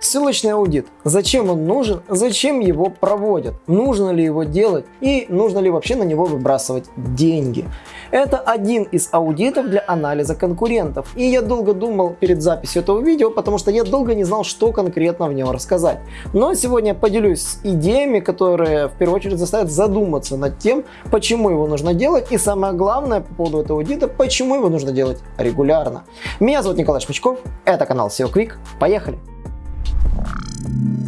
Ссылочный аудит. Зачем он нужен? Зачем его проводят? Нужно ли его делать? И нужно ли вообще на него выбрасывать деньги? Это один из аудитов для анализа конкурентов. И я долго думал перед записью этого видео, потому что я долго не знал, что конкретно в нем рассказать. Но сегодня я поделюсь с идеями, которые в первую очередь заставят задуматься над тем, почему его нужно делать. И самое главное по поводу этого аудита, почему его нужно делать регулярно. Меня зовут Николай Шмичков, это канал SEO Quick. Поехали! thank you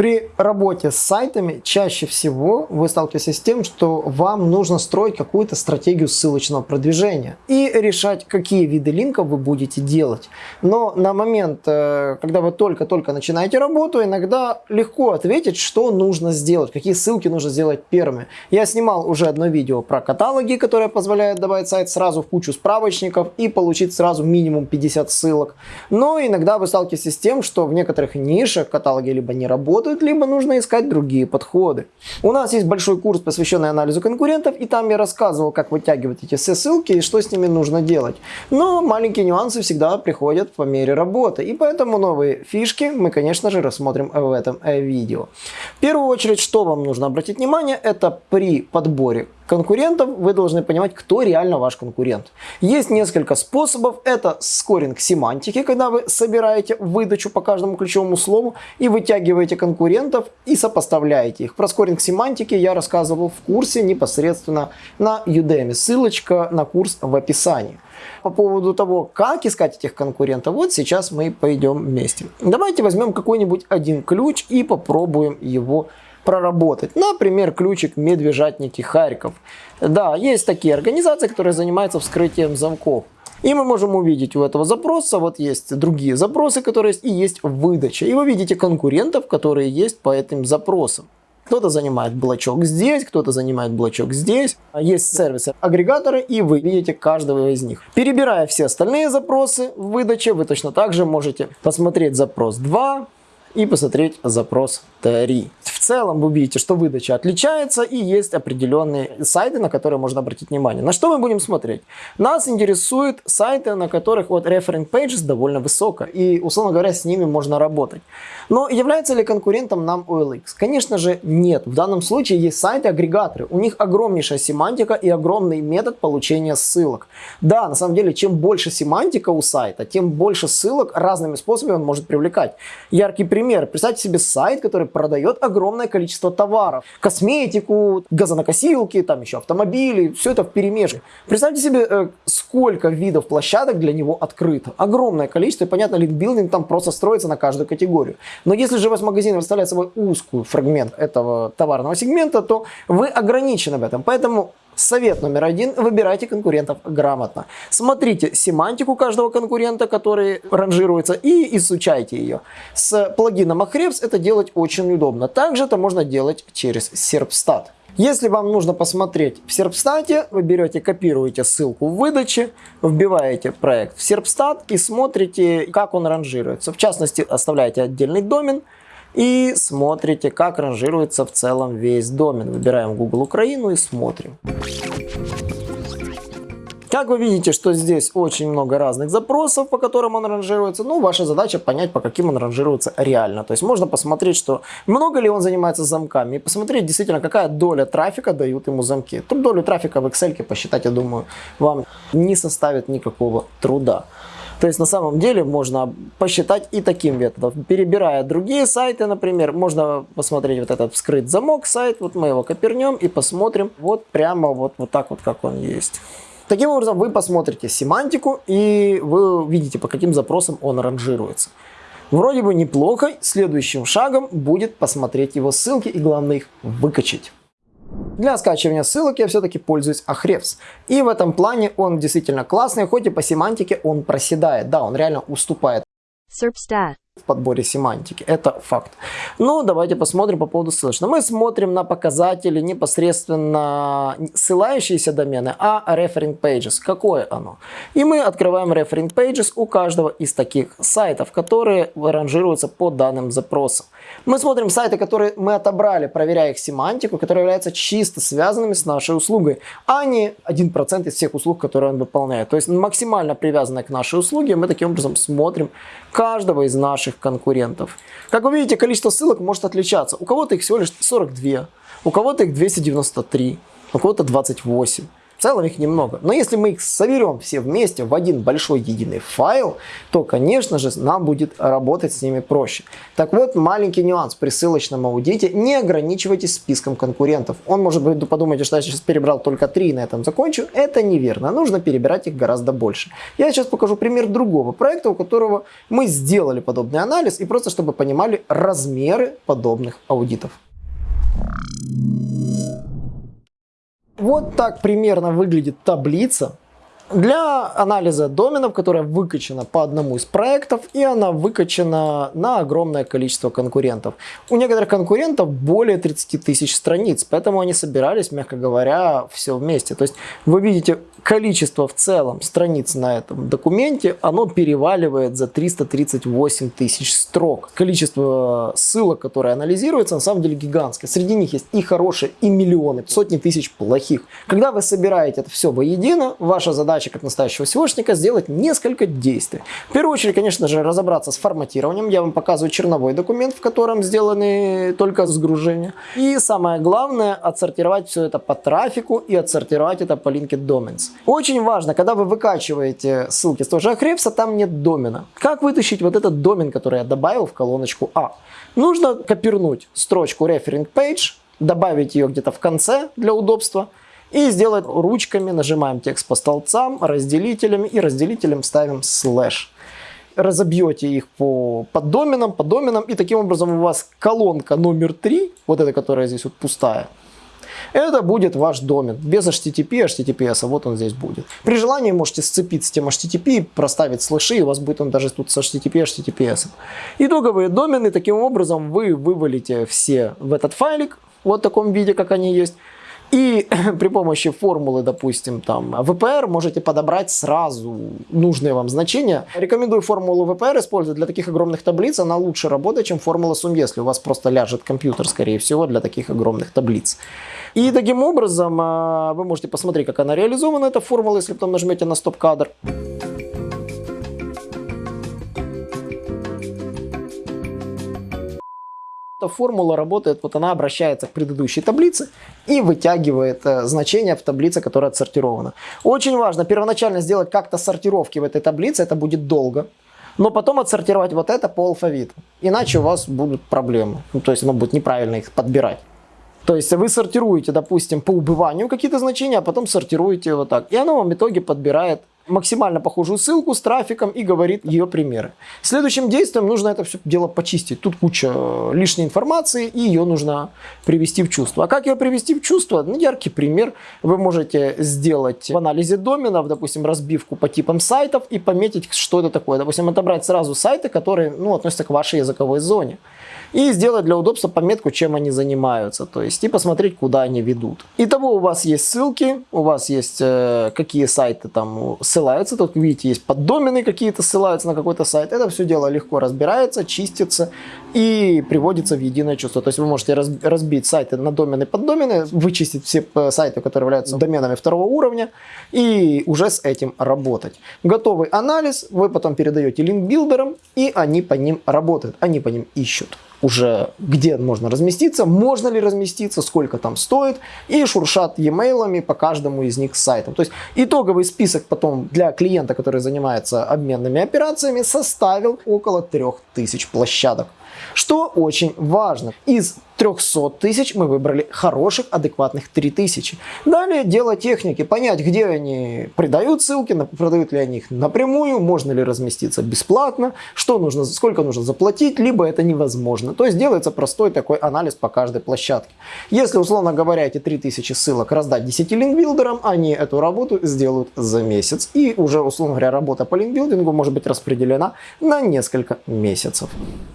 При работе с сайтами чаще всего вы сталкиваетесь с тем, что вам нужно строить какую-то стратегию ссылочного продвижения и решать, какие виды линков вы будете делать. Но на момент, э, когда вы только-только начинаете работу, иногда легко ответить, что нужно сделать, какие ссылки нужно сделать первыми. Я снимал уже одно видео про каталоги, которые позволяют добавить сайт сразу в кучу справочников и получить сразу минимум 50 ссылок. Но иногда вы сталкиваетесь с тем, что в некоторых нишах каталоги либо не работают, работают, либо нужно искать другие подходы. У нас есть большой курс, посвященный анализу конкурентов, и там я рассказывал, как вытягивать эти все ссылки и что с ними нужно делать. Но маленькие нюансы всегда приходят по мере работы, и поэтому новые фишки мы, конечно же, рассмотрим в этом э, видео. В первую очередь, что вам нужно обратить внимание, это при подборе конкурентов, вы должны понимать, кто реально ваш конкурент. Есть несколько способов. Это скоринг семантики, когда вы собираете выдачу по каждому ключевому слову и вытягиваете конкурентов и сопоставляете их. Про скоринг семантики я рассказывал в курсе непосредственно на Udemy. Ссылочка на курс в описании. По поводу того, как искать этих конкурентов, вот сейчас мы пойдем вместе. Давайте возьмем какой-нибудь один ключ и попробуем его проработать. Например, ключик «Медвежатники Харьков». Да, есть такие организации, которые занимаются вскрытием замков. И мы можем увидеть у этого запроса, вот есть другие запросы, которые есть, и есть выдача. И вы видите конкурентов, которые есть по этим запросам. Кто-то занимает блочок здесь, кто-то занимает блочок здесь. Есть сервисы-агрегаторы, и вы видите каждого из них. Перебирая все остальные запросы в выдаче, вы точно так же можете посмотреть запрос 2, и посмотреть запрос 3. В целом вы видите, что выдача отличается и есть определенные сайты, на которые можно обратить внимание. На что мы будем смотреть? Нас интересуют сайты, на которых вот reference pages довольно высоко и, условно говоря, с ними можно работать. Но является ли конкурентом нам OLX? Конечно же нет. В данном случае есть сайты-агрегаторы. У них огромнейшая семантика и огромный метод получения ссылок. Да, на самом деле, чем больше семантика у сайта, тем больше ссылок разными способами он может привлекать. Яркий пример пример. Представьте себе сайт, который продает огромное количество товаров. Косметику, газонокосилки, там еще автомобили, все это в перемешке. Представьте себе, э, сколько видов площадок для него открыто. Огромное количество, и понятно, лидбилдинг там просто строится на каждую категорию. Но если же ваш магазин представляет собой узкую фрагмент этого товарного сегмента, то вы ограничены в этом. Поэтому Совет номер один. Выбирайте конкурентов грамотно. Смотрите семантику каждого конкурента, который ранжируется, и изучайте ее. С плагином Ahrefs это делать очень удобно. Также это можно делать через Serpstat. Если вам нужно посмотреть в Серпстате, вы берете, копируете ссылку в выдаче, вбиваете проект в Серпстат и смотрите, как он ранжируется. В частности, оставляете отдельный домен, и смотрите, как ранжируется в целом весь домен. Выбираем Google Украину и смотрим. Как вы видите, что здесь очень много разных запросов, по которым он ранжируется. Ну, ваша задача понять, по каким он ранжируется реально. То есть можно посмотреть, что много ли он занимается замками, и посмотреть действительно, какая доля трафика дают ему замки. Тут долю трафика в Excel посчитать, я думаю, вам не составит никакого труда. То есть на самом деле можно посчитать и таким методом. Перебирая другие сайты, например, можно посмотреть вот этот вскрыть замок сайт, вот мы его копернем и посмотрим вот прямо вот, вот так вот, как он есть. Таким образом, вы посмотрите семантику и вы увидите, по каким запросам он ранжируется. Вроде бы неплохо, следующим шагом будет посмотреть его ссылки и главное их выкачать. Для скачивания ссылок я все-таки пользуюсь Ahrefs. И в этом плане он действительно классный, хоть и по семантике он проседает. Да, он реально уступает. Serpstat. В подборе семантики. Это факт. Ну, давайте посмотрим по поводу ссылочного. Мы смотрим на показатели непосредственно ссылающиеся домены, а referring pages. Какое оно? И мы открываем referring pages у каждого из таких сайтов, которые ранжируются по данным запросам. Мы смотрим сайты, которые мы отобрали, проверяя их семантику, которые являются чисто связанными с нашей услугой, а не 1% из всех услуг, которые он выполняет. То есть максимально привязанные к нашей услуге, мы таким образом смотрим каждого из наших конкурентов. Как вы видите, количество ссылок может отличаться. У кого-то их всего лишь 42, у кого-то их 293, у кого-то 28. В целом их немного. Но если мы их соберем все вместе в один большой единый файл, то, конечно же, нам будет работать с ними проще. Так вот, маленький нюанс при ссылочном аудите. Не ограничивайтесь списком конкурентов. Он может быть подумать, что я сейчас перебрал только три и на этом закончу. Это неверно. Нужно перебирать их гораздо больше. Я сейчас покажу пример другого проекта, у которого мы сделали подобный анализ и просто чтобы понимали размеры подобных аудитов. Вот так примерно выглядит таблица для анализа доменов, которая выкачана по одному из проектов, и она выкачана на огромное количество конкурентов. У некоторых конкурентов более 30 тысяч страниц, поэтому они собирались, мягко говоря, все вместе. То есть вы видите количество в целом страниц на этом документе, оно переваливает за 338 тысяч строк. Количество ссылок, которые анализируются, на самом деле гигантское. Среди них есть и хорошие, и миллионы, сотни тысяч плохих. Когда вы собираете это все воедино, ваша задача как настоящего SEOшника сделать несколько действий. В первую очередь, конечно же, разобраться с форматированием. Я вам показываю черновой документ, в котором сделаны только сгружения. И самое главное, отсортировать все это по трафику и отсортировать это по Linked Domains. Очень важно, когда вы выкачиваете ссылки с того же Ahrefs, там нет домена. Как вытащить вот этот домен, который я добавил в колоночку А? Нужно копирнуть строчку Referring Page, добавить ее где-то в конце для удобства, и сделать ручками, нажимаем текст по столбцам, разделителями и разделителем ставим слэш. Разобьете их по поддоменам, по доменам и таким образом у вас колонка номер 3, вот эта, которая здесь вот пустая, это будет ваш домен. Без HTTP, HTTPS, а вот он здесь будет. При желании можете сцепить с тем HTTP, проставить слэши, и у вас будет он даже тут с HTTP, HTTPS. Итоговые домены, таким образом вы вывалите все в этот файлик, вот в таком виде, как они есть. И при помощи формулы, допустим, там VPR можете подобрать сразу нужные вам значения. Рекомендую формулу VPR использовать для таких огромных таблиц. Она лучше работает, чем формула сум, если у вас просто ляжет компьютер, скорее всего, для таких огромных таблиц. И таким образом а, вы можете посмотреть, как она реализована, эта формула, если потом нажмете на стоп-кадр. Эта формула работает, вот она обращается к предыдущей таблице и вытягивает э, значение в таблице, которая отсортирована. Очень важно первоначально сделать как-то сортировки в этой таблице, это будет долго. Но потом отсортировать вот это по алфавиту. Иначе у вас будут проблемы. Ну, то есть оно будет неправильно их подбирать. То есть вы сортируете, допустим, по убыванию какие-то значения, а потом сортируете вот так. И оно вам в итоге подбирает максимально похожую ссылку с трафиком и говорит ее примеры. Следующим действием нужно это все дело почистить. Тут куча э, лишней информации и ее нужно привести в чувство. А как ее привести в чувство? Ну, яркий пример. Вы можете сделать в анализе доменов, допустим, разбивку по типам сайтов и пометить, что это такое. Допустим, отобрать сразу сайты, которые ну, относятся к вашей языковой зоне и сделать для удобства пометку, чем они занимаются, то есть и посмотреть, куда они ведут. Итого у вас есть ссылки, у вас есть э, какие сайты там ссылаются, тут видите, есть поддомены какие-то ссылаются на какой-то сайт, это все дело легко разбирается, чистится и приводится в единое чувство. То есть вы можете разбить сайты на домены поддомены, вычистить все э, сайты, которые являются доменами второго уровня и уже с этим работать. Готовый анализ вы потом передаете линк-билдерам и они по ним работают, они по ним ищут уже где можно разместиться, можно ли разместиться, сколько там стоит, и шуршат e-mailами по каждому из них сайтам. То есть итоговый список потом для клиента, который занимается обменными операциями, составил около 3000 площадок. Что очень важно, из 300 тысяч мы выбрали хороших, адекватных 3000. Далее дело техники, понять, где они придают ссылки, продают ли они их напрямую, можно ли разместиться бесплатно, что нужно, сколько нужно заплатить, либо это невозможно. То есть делается простой такой анализ по каждой площадке. Если, условно говоря, эти 3000 ссылок раздать 10 линкбилдерам, они эту работу сделают за месяц. И уже, условно говоря, работа по линкбилдингу может быть распределена на несколько месяцев.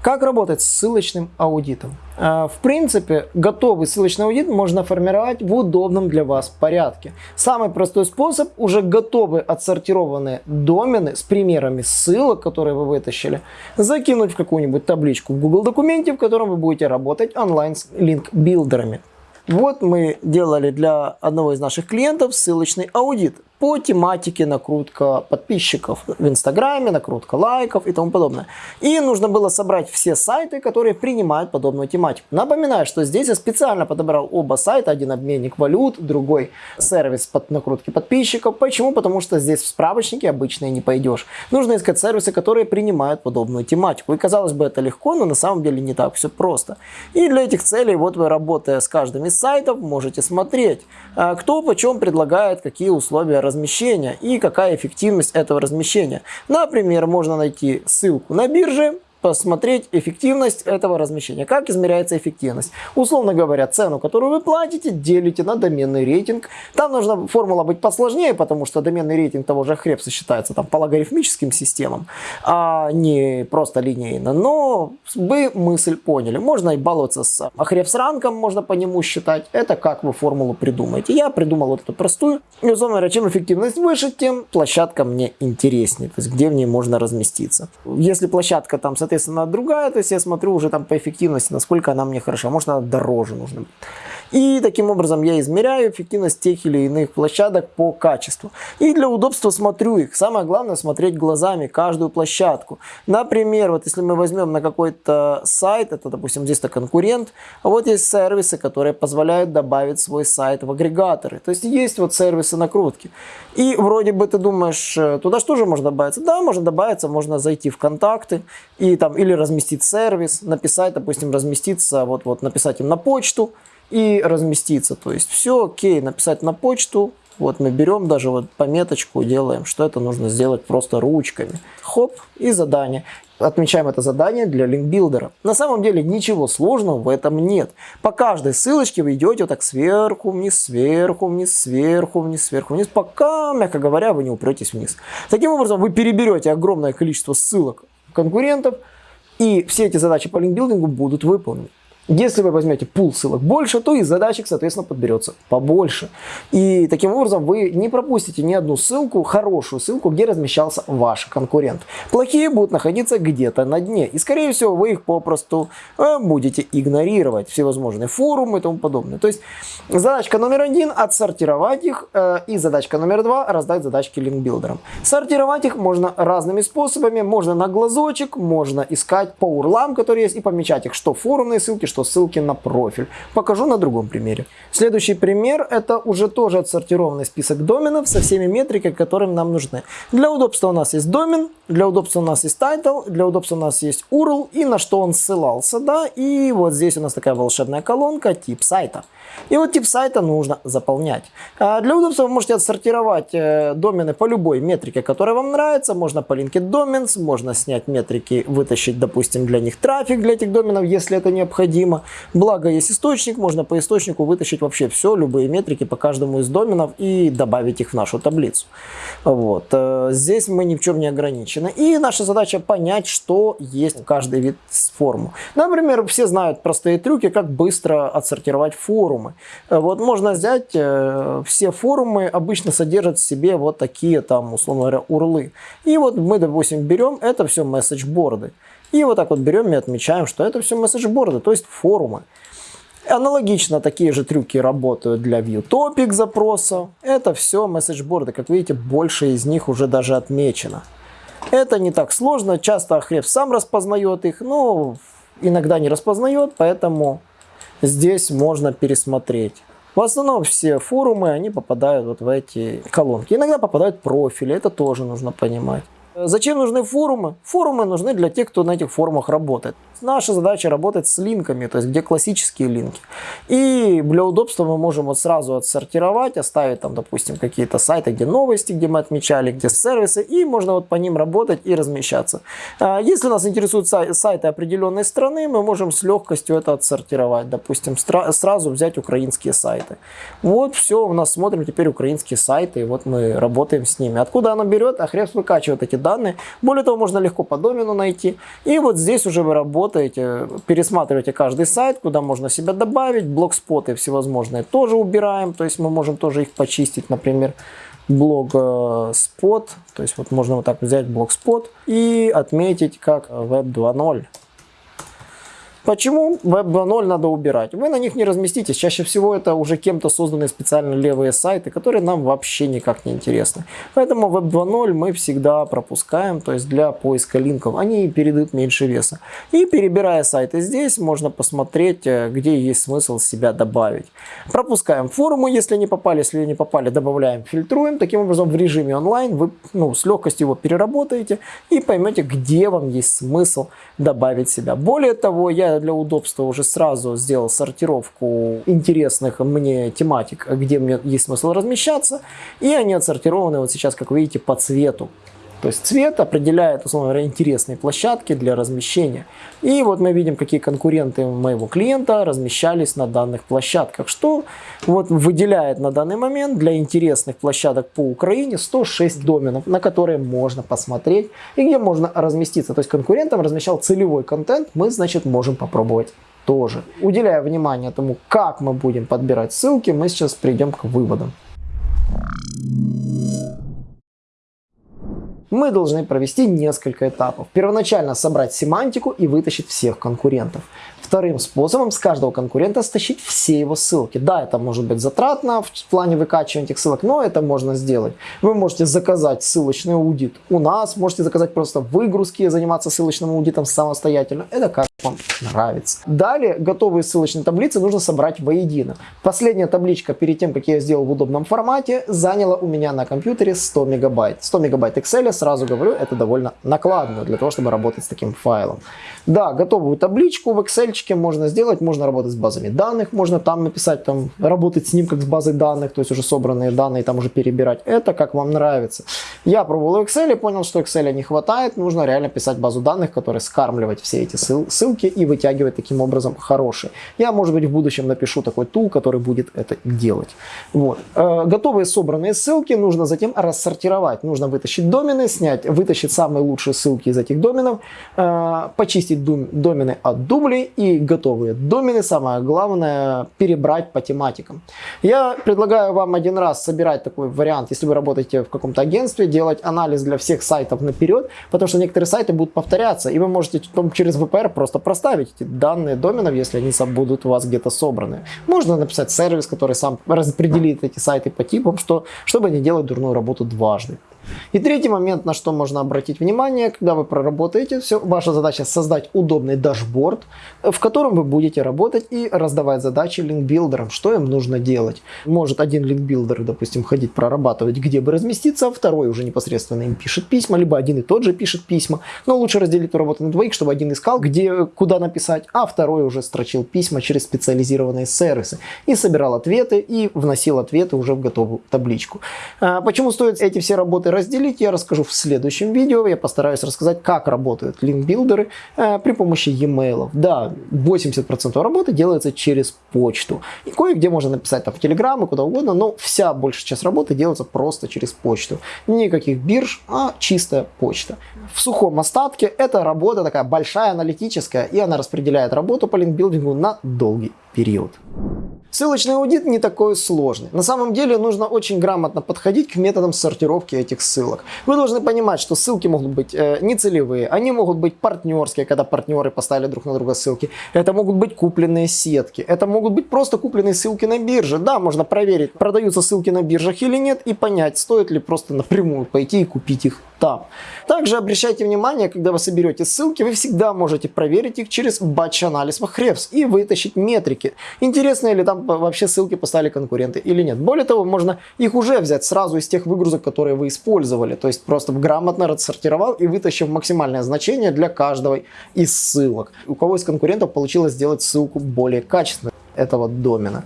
Как работать с ссылочным аудитом? А, в принципе, готовый ссылочный аудит можно формировать в удобном для вас порядке. Самый простой способ – уже готовые отсортированные домены с примерами ссылок, которые вы вытащили, закинуть в какую-нибудь табличку в Google документе, в котором вы будете работать онлайн с линк-билдерами. Вот мы делали для одного из наших клиентов ссылочный аудит по тематике накрутка подписчиков в Инстаграме, накрутка лайков и тому подобное. И нужно было собрать все сайты, которые принимают подобную тематику. Напоминаю, что здесь я специально подобрал оба сайта, один обменник валют, другой сервис под накрутки подписчиков. Почему? Потому что здесь в справочнике обычно и не пойдешь. Нужно искать сервисы, которые принимают подобную тематику. И казалось бы это легко, но на самом деле не так все просто. И для этих целей вот вы работая с каждым из сайтов можете смотреть, а, кто почем предлагает какие условия размещения и какая эффективность этого размещения. Например, можно найти ссылку на бирже, посмотреть эффективность этого размещения. Как измеряется эффективность? Условно говоря, цену, которую вы платите, делите на доменный рейтинг. Там нужна формула быть посложнее, потому что доменный рейтинг того же Хрепса считается там по логарифмическим системам, а не просто линейно. Но вы мысль поняли. Можно и баловаться с Хрепс ранком, можно по нему считать. Это как вы формулу придумаете. Я придумал вот эту простую. И, условно говоря, чем эффективность выше, тем площадка мне интереснее. То есть, где в ней можно разместиться. Если площадка там, соответственно, соответственно, другая, то есть я смотрю уже там по эффективности, насколько она мне хороша, может она дороже нужна. И таким образом я измеряю эффективность тех или иных площадок по качеству. И для удобства смотрю их. Самое главное смотреть глазами каждую площадку. Например, вот если мы возьмем на какой-то сайт, это допустим здесь-то конкурент, а вот есть сервисы, которые позволяют добавить свой сайт в агрегаторы. То есть есть вот сервисы накрутки. И вроде бы ты думаешь, э, туда что же можно добавиться? Да, можно добавиться, можно зайти в контакты и там или разместить сервис, написать, допустим, разместиться, вот, вот написать им на почту, и разместиться. То есть все окей, написать на почту. Вот мы берем даже вот пометочку, делаем, что это нужно сделать просто ручками. Хоп, и задание. Отмечаем это задание для линкбилдера. На самом деле ничего сложного в этом нет. По каждой ссылочке вы идете вот так сверху вниз, сверху вниз, сверху вниз, сверху вниз, пока, мягко говоря, вы не упретесь вниз. Таким образом, вы переберете огромное количество ссылок конкурентов, и все эти задачи по линкбилдингу будут выполнены. Если вы возьмете пул ссылок больше, то и задачек, соответственно, подберется побольше. И таким образом вы не пропустите ни одну ссылку, хорошую ссылку, где размещался ваш конкурент. Плохие будут находиться где-то на дне. И, скорее всего, вы их попросту э, будете игнорировать. Всевозможные форумы и тому подобное. То есть задачка номер один – отсортировать их. Э, и задачка номер два – раздать задачки линкбилдерам. Сортировать их можно разными способами. Можно на глазочек, можно искать по урлам, которые есть, и помечать их, что форумные ссылки, что что ссылки на профиль. Покажу на другом примере. Следующий пример это уже тоже отсортированный список доменов со всеми метриками, которые нам нужны. Для удобства у нас есть домен, для удобства у нас есть title, для удобства у нас есть URL и на что он ссылался. Да? И вот здесь у нас такая волшебная колонка тип сайта. И вот тип сайта нужно заполнять. А для удобства вы можете отсортировать э, домены по любой метрике, которая вам нравится. Можно по линке domains, можно снять метрики, вытащить, допустим, для них трафик для этих доменов, если это необходимо. Благо есть источник, можно по источнику вытащить вообще все, любые метрики по каждому из доменов и добавить их в нашу таблицу. Вот. Э, здесь мы ни в чем не ограничены. И наша задача понять, что есть каждый вид форму. Например, все знают простые трюки, как быстро отсортировать форумы вот можно взять, э, все форумы обычно содержат в себе вот такие там, условно говоря, урлы. И вот мы, допустим, берем, это все месседжборды. И вот так вот берем и отмечаем, что это все месседжборды, то есть форумы. Аналогично такие же трюки работают для view topic запроса. Это все месседжборды. Как видите, больше из них уже даже отмечено. Это не так сложно. Часто Хреб сам распознает их, но иногда не распознает, поэтому здесь можно пересмотреть. В основном все форумы, они попадают вот в эти колонки. Иногда попадают профили, это тоже нужно понимать. Зачем нужны форумы? Форумы нужны для тех, кто на этих форумах работает. Наша задача работать с линками, то есть где классические линки. И для удобства мы можем вот сразу отсортировать, оставить там, допустим, какие-то сайты, где новости, где мы отмечали, где сервисы, и можно вот по ним работать и размещаться. А, если нас интересуют сайты определенной страны, мы можем с легкостью это отсортировать. Допустим, сразу взять украинские сайты. Вот все, у нас смотрим теперь украинские сайты, и вот мы работаем с ними. Откуда оно берет? Ахребс выкачивает эти данные. Более того, можно легко по домену найти. И вот здесь уже вы работаете, пересматриваете каждый сайт, куда можно себя добавить. Блокспоты всевозможные тоже убираем, то есть мы можем тоже их почистить, например блогспот, то есть вот можно вот так взять блогспот и отметить как web 2.0. Почему Web 2.0 надо убирать? Вы на них не разместитесь. Чаще всего это уже кем-то созданные специально левые сайты, которые нам вообще никак не интересны. Поэтому Web 2.0 мы всегда пропускаем, то есть для поиска линков. Они передают меньше веса. И перебирая сайты здесь, можно посмотреть, э, где есть смысл себя добавить. Пропускаем форумы, если не попали. Если не попали, добавляем, фильтруем. Таким образом, в режиме онлайн вы ну, с легкостью его переработаете и поймете, где вам есть смысл добавить себя. Более того, я для удобства уже сразу сделал сортировку интересных мне тематик, где мне есть смысл размещаться. И они отсортированы вот сейчас, как видите, по цвету. То есть цвет определяет, условно говоря, интересные площадки для размещения. И вот мы видим, какие конкуренты моего клиента размещались на данных площадках, что вот выделяет на данный момент для интересных площадок по Украине 106 доменов, на которые можно посмотреть и где можно разместиться. То есть конкурентам размещал целевой контент, мы, значит, можем попробовать тоже. Уделяя внимание тому, как мы будем подбирать ссылки, мы сейчас придем к выводам. Мы должны провести несколько этапов. Первоначально собрать семантику и вытащить всех конкурентов. Вторым способом с каждого конкурента стащить все его ссылки. Да, это может быть затратно в плане выкачивания этих ссылок, но это можно сделать. Вы можете заказать ссылочный аудит у нас, можете заказать просто выгрузки и заниматься ссылочным аудитом самостоятельно. Это как вам нравится. Далее готовые ссылочные таблицы нужно собрать воедино. Последняя табличка перед тем, как я сделал в удобном формате, заняла у меня на компьютере 100 мегабайт. 100 мегабайт Excel, сразу говорю, это довольно накладно для того, чтобы работать с таким файлом. Да, готовую табличку в Excel можно сделать, можно работать с базами данных, можно там написать, там, работать с ним как с базой данных, то есть уже собранные данные, там уже перебирать. Это как вам нравится. Я пробовал в Excel понял, что Excel не хватает, нужно реально писать базу данных, которая скармливать все эти ссылки и вытягивать таким образом хорошие. Я, может быть, в будущем напишу такой тул, который будет это делать. Вот. Э, готовые собранные ссылки нужно затем рассортировать. Нужно вытащить домены, снять, вытащить самые лучшие ссылки из этих доменов, э, почистить домены от дублей и готовые домены, самое главное, перебрать по тематикам. Я предлагаю вам один раз собирать такой вариант, если вы работаете в каком-то агентстве, делать анализ для всех сайтов наперед, потому что некоторые сайты будут повторяться, и вы можете через VPR просто проставить эти данные доменов, если они будут у вас где-то собраны. Можно написать сервис, который сам распределит эти сайты по типам, что, чтобы не делать дурную работу дважды. И третий момент, на что можно обратить внимание, когда вы проработаете все, ваша задача создать удобный дашборд, в котором вы будете работать и раздавать задачи линкбилдерам, что им нужно делать. Может один линкбилдер, допустим, ходить прорабатывать, где бы разместиться, а второй уже непосредственно им пишет письма, либо один и тот же пишет письма. Но лучше разделить эту работу на двоих, чтобы один искал, где, куда написать, а второй уже строчил письма через специализированные сервисы и собирал ответы и вносил ответы уже в готовую табличку. А почему стоит эти все работы разделить, я расскажу в следующем видео. Я постараюсь рассказать, как работают линкбилдеры э, при помощи e-mail. Да, 80% работы делается через почту. И кое-где можно написать там в Telegram и куда угодно, но вся большая часть работы делается просто через почту. Никаких бирж, а чистая почта. В сухом остатке эта работа такая большая, аналитическая, и она распределяет работу по линкбилдингу на долгий период. Ссылочный аудит не такой сложный. На самом деле нужно очень грамотно подходить к методам сортировки этих ссылок. Вы должны понимать, что ссылки могут быть э, нецелевые, они могут быть партнерские, когда партнеры поставили друг на друга ссылки. Это могут быть купленные сетки, это могут быть просто купленные ссылки на бирже. Да, можно проверить, продаются ссылки на биржах или нет и понять, стоит ли просто напрямую пойти и купить их там. Также обращайте внимание, когда вы соберете ссылки, вы всегда можете проверить их через батч-анализ Ahrefs и вытащить метрики. Интересные ли там вообще ссылки поставили конкуренты или нет. Более того, можно их уже взять сразу из тех выгрузок, которые вы использовали. То есть просто грамотно рассортировал и вытащив максимальное значение для каждого из ссылок. У кого из конкурентов получилось сделать ссылку более качественной этого домена.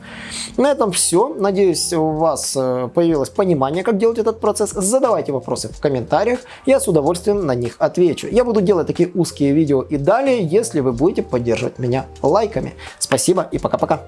На этом все. Надеюсь, у вас э, появилось понимание, как делать этот процесс. Задавайте вопросы в комментариях, я с удовольствием на них отвечу. Я буду делать такие узкие видео и далее, если вы будете поддерживать меня лайками. Спасибо и пока-пока.